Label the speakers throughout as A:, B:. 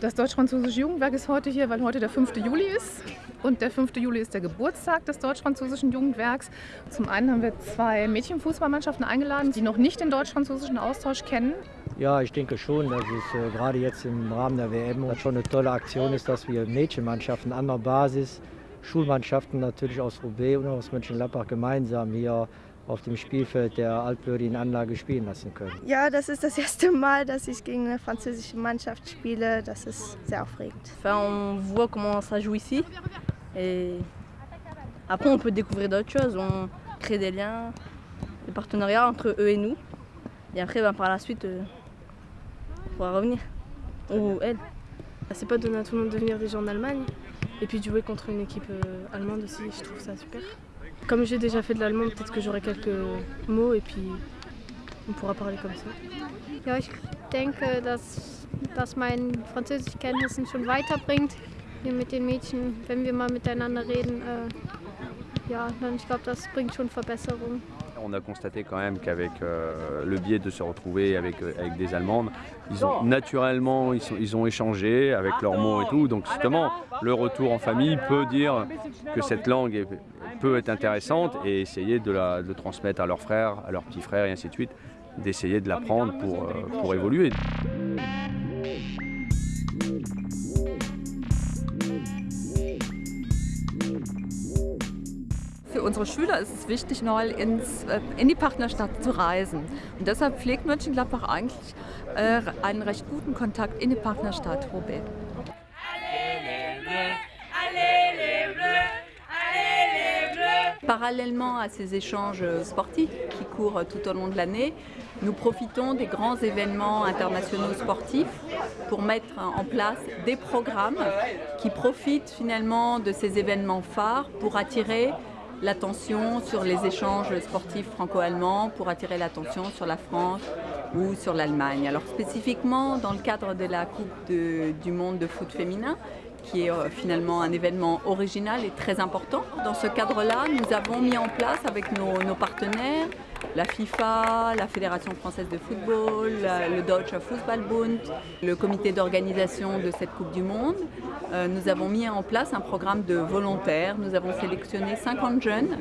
A: deutsch-französische Jugendwerk ist heute hier, weil heute der 5. Juli ist. Und der 5. Juli ist der Geburtstag des deutsch-französischen Jugendwerks. Zum einen haben wir zwei Mädchenfußballmannschaften eingeladen, die noch nicht den deutsch-französischen Austausch kennen.
B: Ja, ich denke schon, dass es äh, gerade jetzt im Rahmen der WM schon eine tolle Aktion ist, dass wir Mädchenmannschaften an der Basis, Schulmannschaften natürlich aus Roubaix und aus Mönchengladbach gemeinsam hier auf dem Spielfeld der altblödigen Anlage spielen lassen können.
C: Ja, das ist das erste Mal, dass ich gegen eine französische Mannschaft spiele. Das ist sehr aufregend.
D: Enfin, on voit comment ça joue ici. Et après, on peut découvrir d'autres choses. On crée des liens, des partenariats entre eux et nous. Et après, ben, par la suite, euh, on pourra revenir. Ou elle.
E: C'est pas donné à tout le monde de venir déjà en Allemagne. Et puis de jouer contre une équipe euh, allemande aussi, je trouve ça super. Comme j'ai déjà fait de l'allemand, peut-être que j'aurai quelques mots et puis on pourra parler comme ça.
F: Ja, ich denke, dass das mein Französischkenntnissen schon weiterbringt hier mit den Mädchen, wenn wir mal miteinander reden. Äh, ja, dann ich glaube, das bringt schon Verbesserungen.
G: On a constaté quand même qu'avec euh, le biais de se retrouver avec, euh, avec des Allemandes, ils ont naturellement ils, sont, ils ont échangé avec leurs mots et tout. Donc justement, le retour en famille peut dire que cette langue est, peut être intéressante et essayer de la de transmettre à leurs frères, à leurs petits frères et ainsi de suite, d'essayer de l'apprendre pour, euh, pour évoluer.
H: Unsere Schüler ist es wichtig, mal ins, in die Partnerstadt zu reisen. Und deshalb pflegt Mönchengladbach eigentlich äh, einen recht guten Kontakt in die Partnerstadt Roubaix. Parallèlement à ces échanges sportifs qui courent tout au long de l'année, nous profitons des grands événements internationaux sportifs pour mettre en place des programmes qui profitent finalement de ces événements phares pour attirer l'attention sur les échanges sportifs franco-allemands, pour attirer l'attention sur la France ou sur l'Allemagne. Alors spécifiquement dans le cadre de la Coupe du monde de foot féminin, qui est euh, finalement un événement original et très important. Dans ce cadre-là, nous avons mis en place avec nos, partenaires, la FIFA, la Fédération française de football, le Deutsche Fußballbund, le comité d'organisation de cette Coupe du Monde, euh, nous avons mis en place un programme de volontaires. Nous avons sélectionné 50 jeunes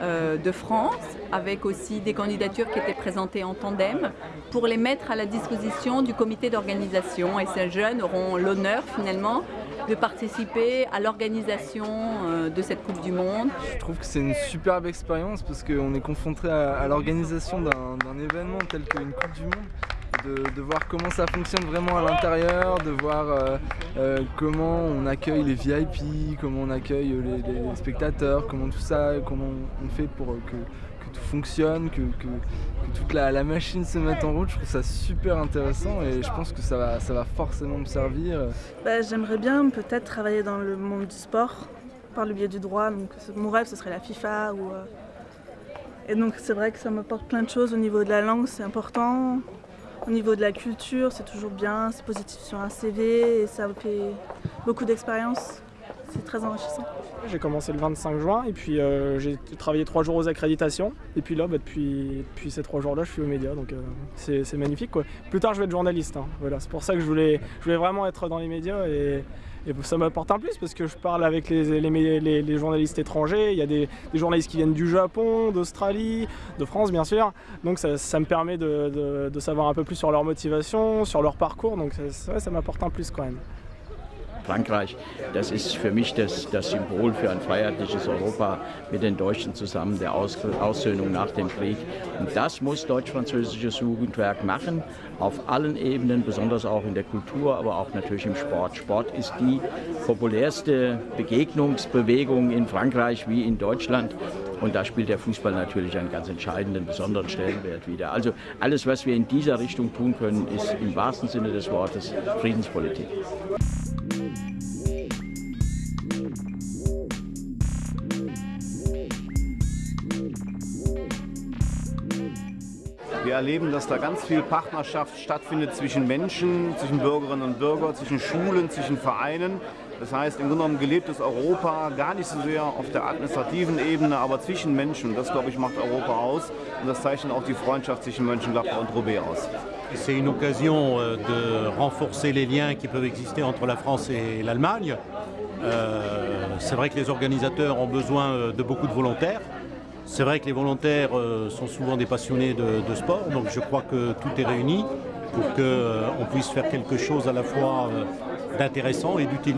H: euh, de France, avec aussi des candidatures qui étaient présentées en tandem, pour les mettre à la disposition du comité d'organisation. Et ces jeunes auront l'honneur finalement de participer à l'organisation euh, de cette Coupe du Monde.
I: Je trouve que c'est une superbe expérience parce qu'on est confronté à, l'organisation d'un événement tel qu'une Coupe du Monde. De, voir comment ça fonctionne vraiment à l'intérieur, de voir euh, euh, comment on accueille les VIP, comment on accueille les, spectateurs, comment tout ça, comment on fait pour que tout fonctionne, que, toute la, la, machine se mette en route. Je trouve ça super intéressant et je pense que ça va, ça va forcément me servir.
E: Bah, J'aimerais bien peut-être travailler dans le monde du sport par le biais du droit. Donc, mon rêve, ce serait la FIFA. Ou, euh... Et donc c'est vrai que ça m'apporte plein de choses au niveau de la langue, c'est important. Au niveau de la culture, c'est toujours bien, c'est positif sur un CV et ça fait beaucoup d'expérience. C'est très enrichissant.
J: J'ai commencé le 25 juin et puis euh, j'ai travaillé trois jours aux accréditations. Et puis là, bah, depuis, depuis, ces trois jours-là, je suis aux médias. Donc euh, c'est magnifique. Quoi. Plus tard, je vais être journaliste. Hein. Voilà, c'est pour ça que je voulais, je voulais vraiment être dans les médias. Et, ça m'apporte un plus parce que je parle avec les, les, journalistes étrangers. Il y a des, journalistes qui viennent du Japon, d'Australie, de France bien sûr. Donc ça, me permet de, de, de, savoir un peu plus sur leur motivation, sur leur parcours. Donc ça, ça m'apporte un plus quand même.
K: Frankreich, das ist für mich das, das, Symbol für ein freiheitliches Europa mit den Deutschen zusammen, der Aus, Aussöhnung nach dem Krieg. Und das muss deutsch-französisches Jugendwerk machen, auf allen Ebenen, besonders auch in der Kultur, aber auch natürlich im Sport. Sport ist die populärste Begegnungsbewegung in Frankreich wie in Deutschland. Und da spielt der Fußball natürlich einen ganz entscheidenden, besonderen Stellenwert wieder. Also alles, was wir in dieser Richtung tun können, ist im wahrsten Sinne des Wortes Friedenspolitik.
L: Wir erleben, dass da ganz viel Partnerschaft stattfindet zwischen Menschen, zwischen Bürgerinnen und Bürgern, zwischen Schulen, zwischen Vereinen. Das heißt, im Grunde genommen gelebtes Europa, gar nicht so sehr auf der administrativen Ebene, aber zwischen Menschen. Das, glaube ich, macht Europa aus. Und das zeichnet auch die Freundschaft zwischen Mönchengladbach und Roubaix aus.
M: C'est une occasion euh, de renforcer les liens qui peuvent exister entre la France et l'Allemagne. Euh, c'est vrai que les organisateurs ont besoin euh, de beaucoup de volontaires. C'est vrai que les volontaires euh, sont souvent des passionnés de, sport, donc je crois que tout est réuni pour qu'on euh, puisse faire quelque chose à la fois euh, d'intéressant et d'utile.